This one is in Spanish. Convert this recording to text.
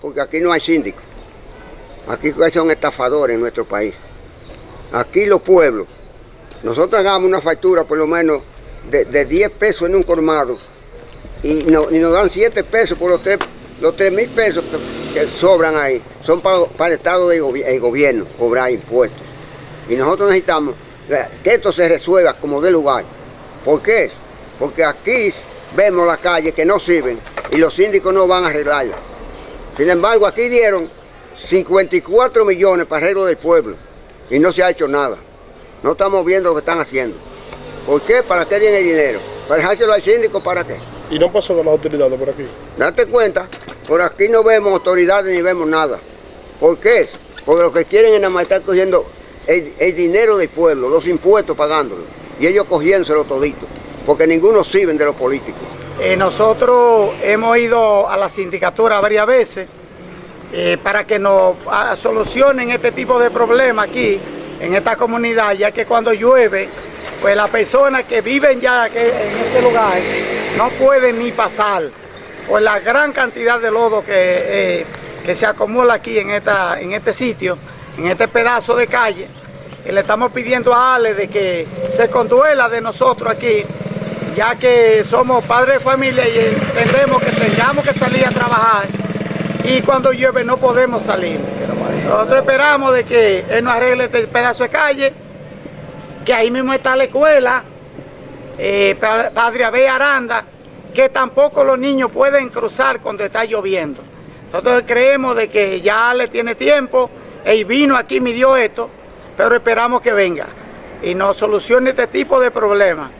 porque aquí no hay síndico. Aquí son estafadores en nuestro país. Aquí los pueblos, nosotros hagamos una factura por lo menos de, de 10 pesos en un colmado y, no- y nos dan 7 pesos por los 3 los tres mil pesos que, sobran ahí. Son para, para el Estado del gobierno cobrar impuestos. Y nosotros necesitamos que esto se resuelva como de lugar. ¿Por qué? Porque aquí vemos las calles que no sirven y los síndicos no van a arreglarlas. Sin embargo, aquí dieron 54 millones para arreglo del pueblo y no se ha hecho nada. No estamos viendo lo que están haciendo. ¿Por qué? ¿Para qué tienen el dinero? ¿Para dejárselo al síndico? ¿Para qué? Y no pasó con las autoridades por aquí. Date cuenta, por aquí no vemos autoridades ni vemos nada. ¿Por qué? Porque lo que quieren es nada más estar cogiendo el, el dinero del pueblo, los impuestos pagándolo. Y ellos cogiéndoselo todito. Porque ninguno sirve de los políticos. Eh, nosotros hemos ido a la sindicatura varias veces eh, para que nos ah, solucionen este tipo de problemas aquí en esta comunidad, ya que cuando llueve, pues las personas que viven ya en este lugar no pueden ni pasar por la gran cantidad de lodo que, eh, que se acumula aquí en, esta, en este sitio, en este pedazo de calle. Le estamos pidiendo a Ale de que se conduela de nosotros aquí ya que somos padres de familia y entendemos que tengamos que salir a trabajar y cuando llueve no podemos salir. Nosotros esperamos de que él nos arregle este pedazo de calle, que ahí mismo está la escuela, eh, Pa- Padre Abel Aranda, que tampoco los niños pueden cruzar cuando está lloviendo. Nosotros creemos de que ya le tiene tiempo, él vino aquí, midió esto, pero esperamos que venga y nos solucione este tipo de problemas.